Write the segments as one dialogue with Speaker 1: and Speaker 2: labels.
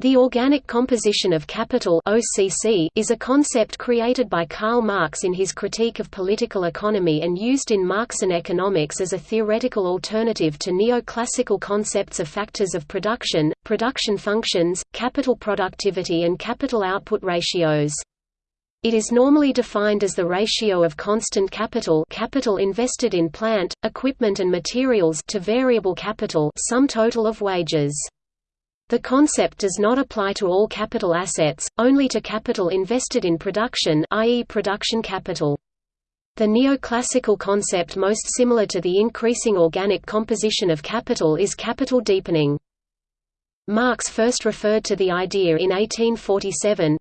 Speaker 1: The organic composition of capital (OCC) is a concept created by Karl Marx in his Critique of Political Economy and used in Marxian economics as a theoretical alternative to neoclassical concepts of factors of production, production functions, capital productivity and capital output ratios. It is normally defined as the ratio of constant capital capital invested in plant, equipment and materials to variable capital sum total of wages. The concept does not apply to all capital assets, only to capital invested in production i.e. production capital. The neoclassical concept most similar to the increasing organic composition of capital is capital deepening. Marx first referred to the idea in 1847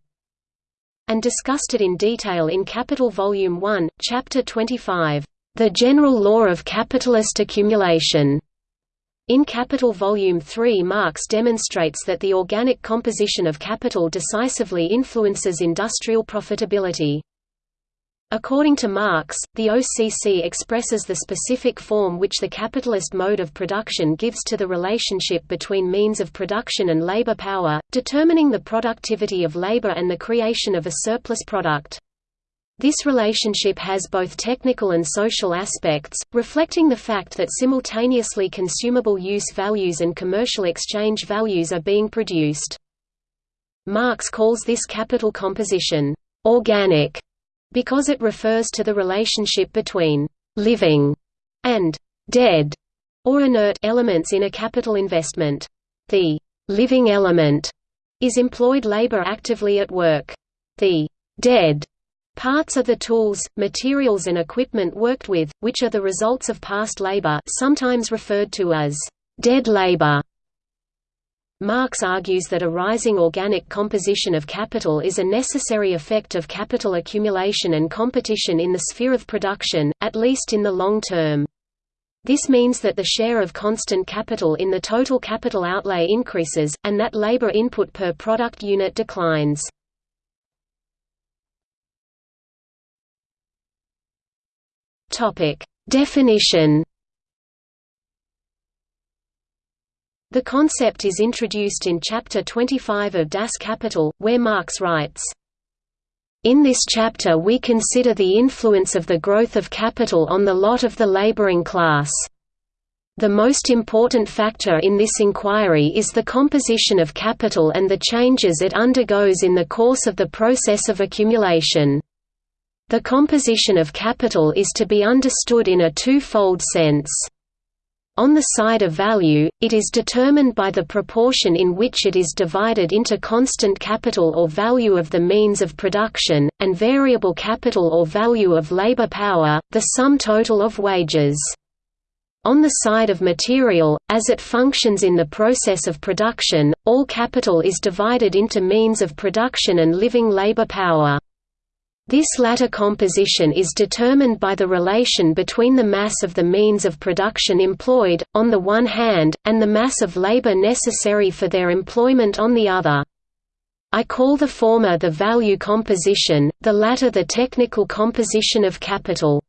Speaker 1: and discussed it in detail in Capital Volume 1, Chapter 25, "...the general law of capitalist accumulation." In Capital Volume 3 Marx demonstrates that the organic composition of capital decisively influences industrial profitability. According to Marx, the OCC expresses the specific form which the capitalist mode of production gives to the relationship between means of production and labor power, determining the productivity of labor and the creation of a surplus product. This relationship has both technical and social aspects, reflecting the fact that simultaneously consumable use values and commercial exchange values are being produced. Marx calls this capital composition, organic, because it refers to the relationship between living and dead or inert elements in a capital investment. The living element is employed labor actively at work. The dead Parts are the tools, materials and equipment worked with, which are the results of past labor sometimes referred to as dead labor. Marx argues that a rising organic composition of capital is a necessary effect of capital accumulation and competition in the sphere of production, at least in the long term. This means that the share of constant capital in the total capital outlay increases, and that labor input per product unit declines.
Speaker 2: Topic: Definition.
Speaker 1: The concept is introduced in chapter 25 of Das Kapital, where Marx writes, in this chapter we consider the influence of the growth of capital on the lot of the laboring class. The most important factor in this inquiry is the composition of capital and the changes it undergoes in the course of the process of accumulation. The composition of capital is to be understood in a two-fold sense. On the side of value, it is determined by the proportion in which it is divided into constant capital or value of the means of production, and variable capital or value of labor power, the sum total of wages. On the side of material, as it functions in the process of production, all capital is divided into means of production and living labor power. This latter composition is determined by the relation between the mass of the means of production employed, on the one hand, and the mass of labor necessary for their employment on the other. I call the former the value composition, the latter the technical composition of capital.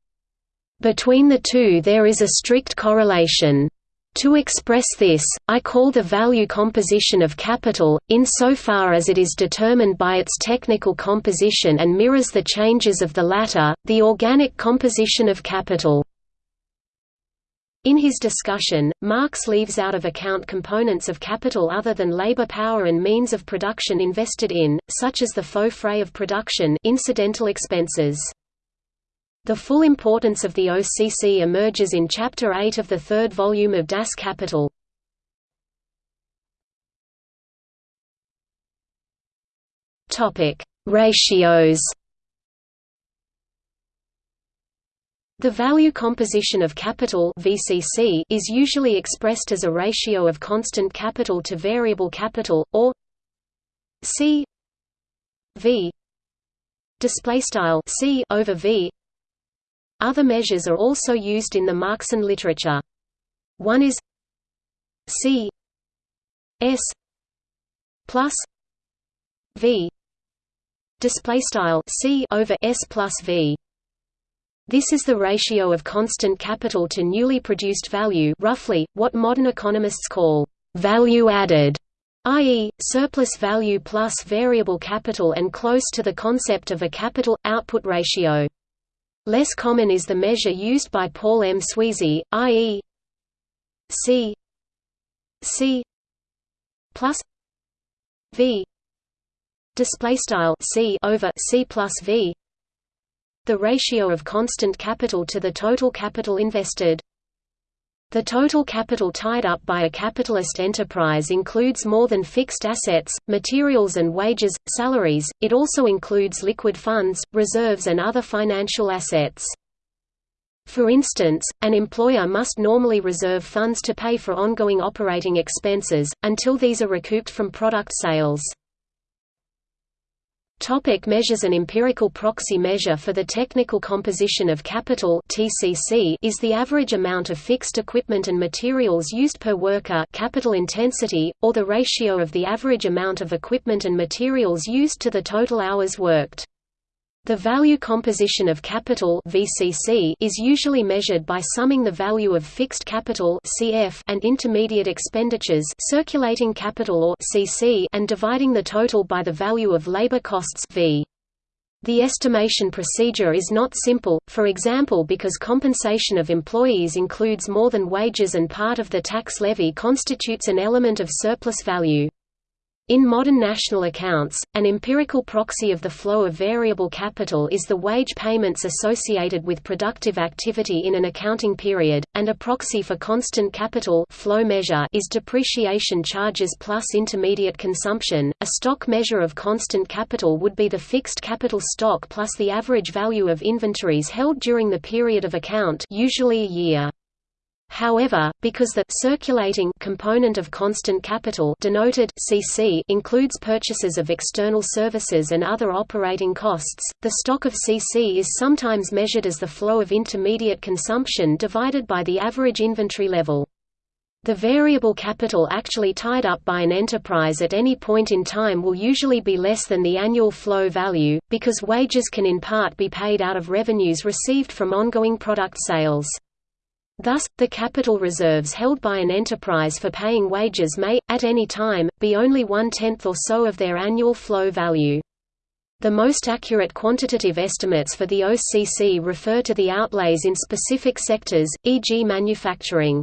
Speaker 1: Between the two there is a strict correlation. To express this, I call the value composition of capital, insofar as it is determined by its technical composition and mirrors the changes of the latter, the organic composition of capital. In his discussion, Marx leaves out of account components of capital other than labor power and means of production invested in, such as the faux frais of production incidental expenses. The full importance of the OCC emerges in Chapter 8 of the third volume of Das Kapital. Ratios The value composition of capital VCC is usually expressed as a ratio of constant capital to variable capital, or C V display style C over V other measures are also used in the Marxian literature. One is C S plus V display style C over S plus V. This is the ratio of constant capital to newly produced value roughly, what modern economists call value added i.e., surplus value plus variable capital and close to the concept of a capital-output ratio. Less common is the measure used by Paul M. Sweezy, i.e. C C plus V display style C over C plus V the ratio of constant capital to the total capital invested the total capital tied up by a capitalist enterprise includes more than fixed assets, materials and wages, salaries, it also includes liquid funds, reserves and other financial assets. For instance, an employer must normally reserve funds to pay for ongoing operating expenses, until these are recouped from product sales. Topic measures An empirical proxy measure for the technical composition of capital TCC is the average amount of fixed equipment and materials used per worker capital intensity, or the ratio of the average amount of equipment and materials used to the total hours worked. The value composition of capital VCC is usually measured by summing the value of fixed capital CF and intermediate expenditures circulating capital or CC and dividing the total by the value of labor costs V. The estimation procedure is not simple, for example because compensation of employees includes more than wages and part of the tax levy constitutes an element of surplus value. In modern national accounts, an empirical proxy of the flow of variable capital is the wage payments associated with productive activity in an accounting period, and a proxy for constant capital flow measure is depreciation charges plus intermediate consumption. A stock measure of constant capital would be the fixed capital stock plus the average value of inventories held during the period of account, usually a year. However, because the circulating component of constant capital denoted CC includes purchases of external services and other operating costs, the stock of CC is sometimes measured as the flow of intermediate consumption divided by the average inventory level. The variable capital actually tied up by an enterprise at any point in time will usually be less than the annual flow value, because wages can in part be paid out of revenues received from ongoing product sales. Thus, the capital reserves held by an enterprise for paying wages may, at any time, be only one-tenth or so of their annual flow value. The most accurate quantitative estimates for the OCC refer to the outlays in specific sectors, e.g. manufacturing.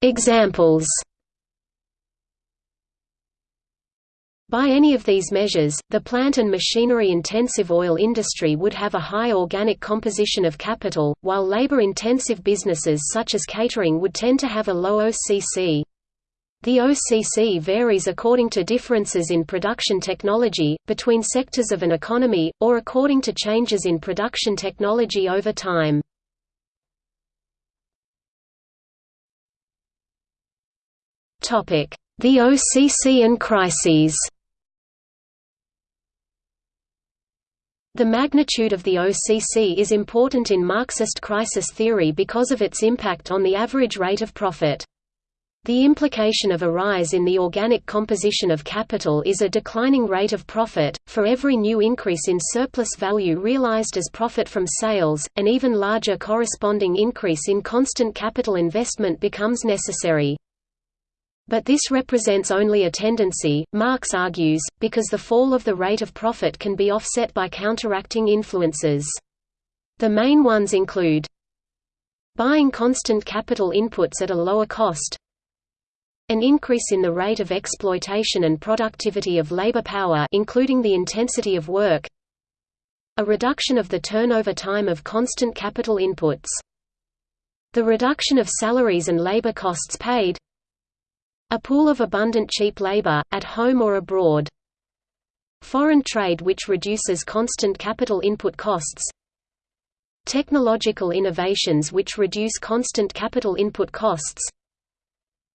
Speaker 1: Examples By any of these measures, the plant and machinery-intensive oil industry would have a high organic composition of capital, while labor-intensive businesses such as catering would tend to have a low OCC. The OCC varies according to differences in production technology, between sectors of an economy, or according to changes in production technology over time. The OCC and crises The magnitude of the OCC is important in Marxist crisis theory because of its impact on the average rate of profit. The implication of a rise in the organic composition of capital is a declining rate of profit. For every new increase in surplus value realized as profit from sales, an even larger corresponding increase in constant capital investment becomes necessary. But this represents only a tendency, Marx argues, because the fall of the rate of profit can be offset by counteracting influences. The main ones include buying constant capital inputs at a lower cost an increase in the rate of exploitation and productivity of labor power including the intensity of work a reduction of the turnover time of constant capital inputs the reduction of salaries and labor costs paid a pool of abundant cheap labor, at home or abroad. Foreign trade which reduces constant capital input costs. Technological innovations which reduce constant capital input costs.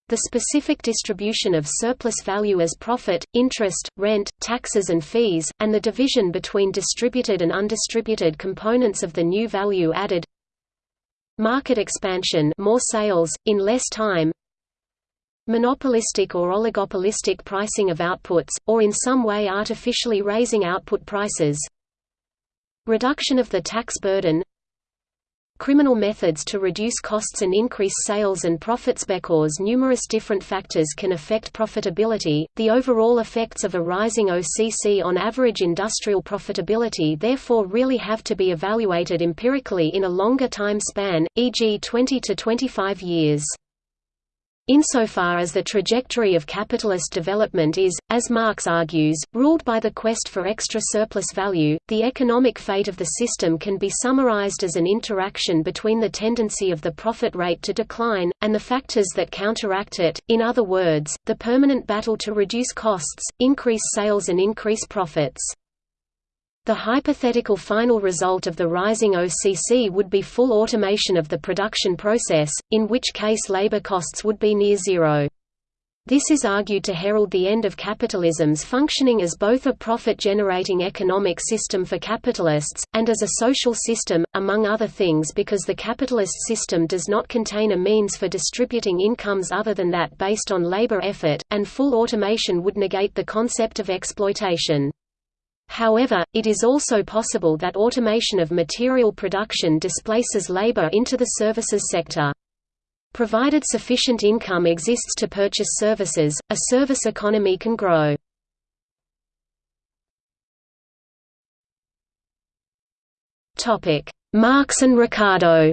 Speaker 1: The specific distribution of surplus value as profit, interest, rent, taxes and fees, and the division between distributed and undistributed components of the new value added Market expansion more sales, in less time monopolistic or oligopolistic pricing of outputs, or in some way artificially raising output prices reduction of the tax burden criminal methods to reduce costs and increase sales and profits because numerous different factors can affect profitability. The overall effects of a rising OCC on average industrial profitability therefore really have to be evaluated empirically in a longer time span, e.g. 20 to 25 years. Insofar as the trajectory of capitalist development is, as Marx argues, ruled by the quest for extra surplus value, the economic fate of the system can be summarized as an interaction between the tendency of the profit rate to decline, and the factors that counteract it, in other words, the permanent battle to reduce costs, increase sales and increase profits. The hypothetical final result of the rising OCC would be full automation of the production process, in which case labor costs would be near zero. This is argued to herald the end of capitalism's functioning as both a profit-generating economic system for capitalists, and as a social system, among other things because the capitalist system does not contain a means for distributing incomes other than that based on labor effort, and full automation would negate the concept of exploitation. However, it is also possible that automation of material production displaces labor into the services sector. Provided sufficient income exists to purchase services, a service economy can grow. Marx and Ricardo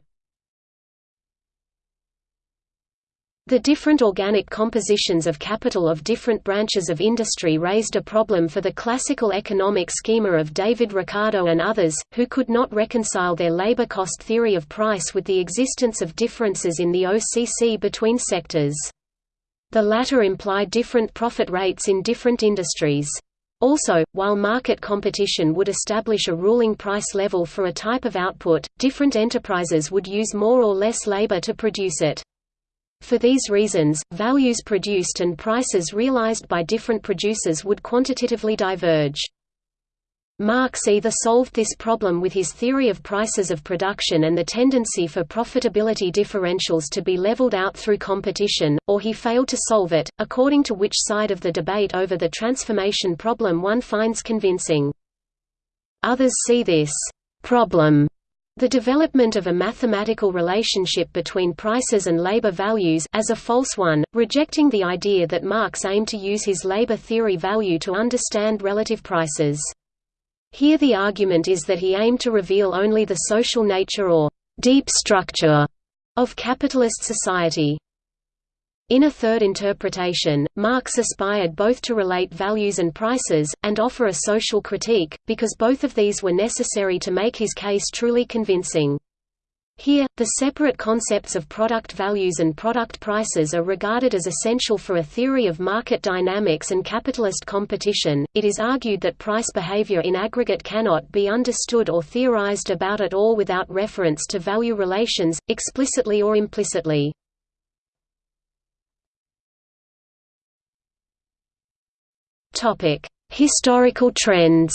Speaker 1: The different organic compositions of capital of different branches of industry raised a problem for the classical economic schema of David Ricardo and others, who could not reconcile their labor cost theory of price with the existence of differences in the OCC between sectors. The latter imply different profit rates in different industries. Also, while market competition would establish a ruling price level for a type of output, different enterprises would use more or less labor to produce it. For these reasons, values produced and prices realized by different producers would quantitatively diverge. Marx either solved this problem with his theory of prices of production and the tendency for profitability differentials to be leveled out through competition, or he failed to solve it, according to which side of the debate over the transformation problem one finds convincing. Others see this problem the development of a mathematical relationship between prices and labor values as a false one, rejecting the idea that Marx aimed to use his labor theory value to understand relative prices. Here the argument is that he aimed to reveal only the social nature or deep structure of capitalist society. In a third interpretation, Marx aspired both to relate values and prices, and offer a social critique, because both of these were necessary to make his case truly convincing. Here, the separate concepts of product values and product prices are regarded as essential for a theory of market dynamics and capitalist competition. It is argued that price behavior in aggregate cannot be understood or theorized about at all without reference to value relations, explicitly or implicitly. Topic: Historical trends.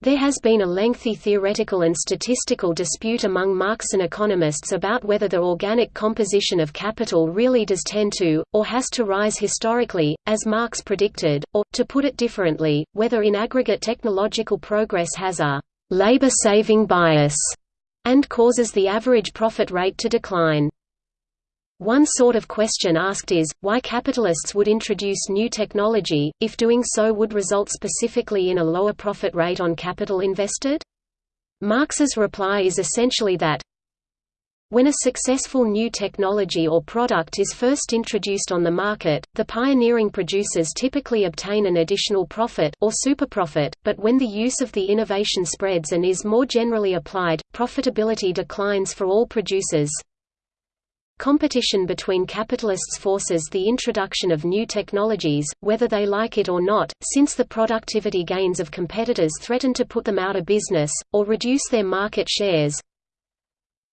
Speaker 1: There has been a lengthy theoretical and statistical dispute among Marxian economists about whether the organic composition of capital really does tend to, or has to rise historically, as Marx predicted, or, to put it differently, whether in aggregate technological progress has a labor-saving bias and causes the average profit rate to decline. One sort of question asked is, why capitalists would introduce new technology, if doing so would result specifically in a lower profit rate on capital invested? Marx's reply is essentially that, when a successful new technology or product is first introduced on the market, the pioneering producers typically obtain an additional profit, or superprofit, but when the use of the innovation spreads and is more generally applied, profitability declines for all producers. Competition between capitalists forces the introduction of new technologies, whether they like it or not, since the productivity gains of competitors threaten to put them out of business, or reduce their market shares.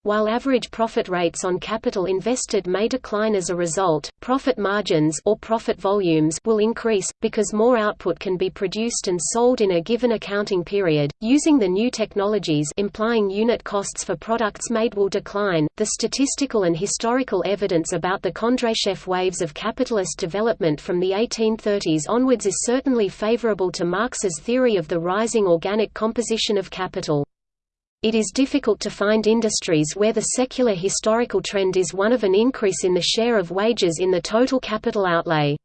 Speaker 1: While average profit rates on capital invested may decline as a result, profit margins or profit volumes will increase, because more output can be produced and sold in a given accounting period. Using the new technologies implying unit costs for products made will decline. The statistical and historical evidence about the Kondratiev waves of capitalist development from the 1830s onwards is certainly favorable to Marx's theory of the rising organic composition of capital. It is difficult to find industries where the secular historical trend is one of an increase in the share of wages in the total capital outlay.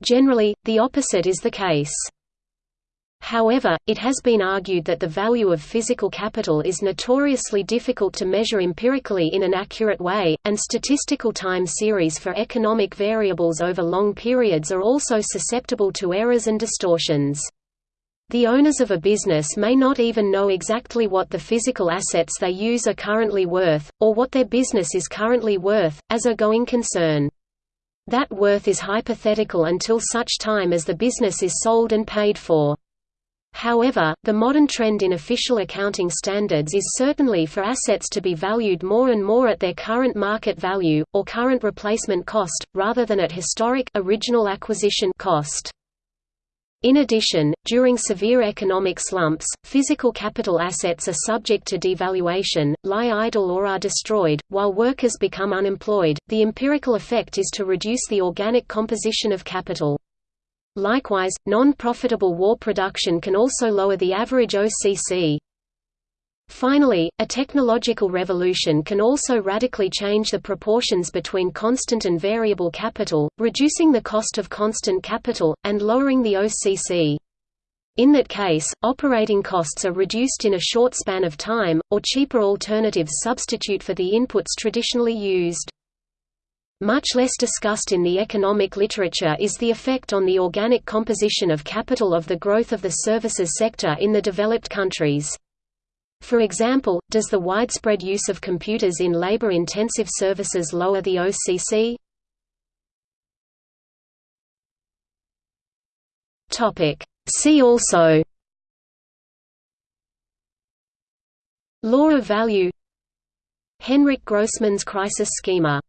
Speaker 1: Generally, the opposite is the case. However, it has been argued that the value of physical capital is notoriously difficult to measure empirically in an accurate way, and statistical time series for economic variables over long periods are also susceptible to errors and distortions. The owners of a business may not even know exactly what the physical assets they use are currently worth, or what their business is currently worth, as a going concern. That worth is hypothetical until such time as the business is sold and paid for. However, the modern trend in official accounting standards is certainly for assets to be valued more and more at their current market value, or current replacement cost, rather than at historic original acquisition cost. In addition, during severe economic slumps, physical capital assets are subject to devaluation, lie idle or are destroyed, while workers become unemployed. The empirical effect is to reduce the organic composition of capital. Likewise, non-profitable war production can also lower the average OCC. Finally, a technological revolution can also radically change the proportions between constant and variable capital, reducing the cost of constant capital, and lowering the OCC. In that case, operating costs are reduced in a short span of time, or cheaper alternatives substitute for the inputs traditionally used. Much less discussed in the economic literature is the effect on the organic composition of capital of the growth of the services sector in the developed countries. For example, does the widespread use of computers in labor-intensive services lower the OCC? See also Law of value Henryk Grossman's crisis schema